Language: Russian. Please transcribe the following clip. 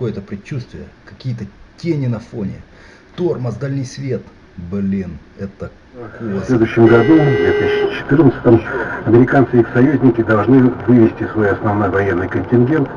какое-то предчувствие, какие-то тени на фоне. Тормоз, дальний свет. Блин, это в следующем году, в 2014, американцы и их союзники должны вывести свой основной военный контингент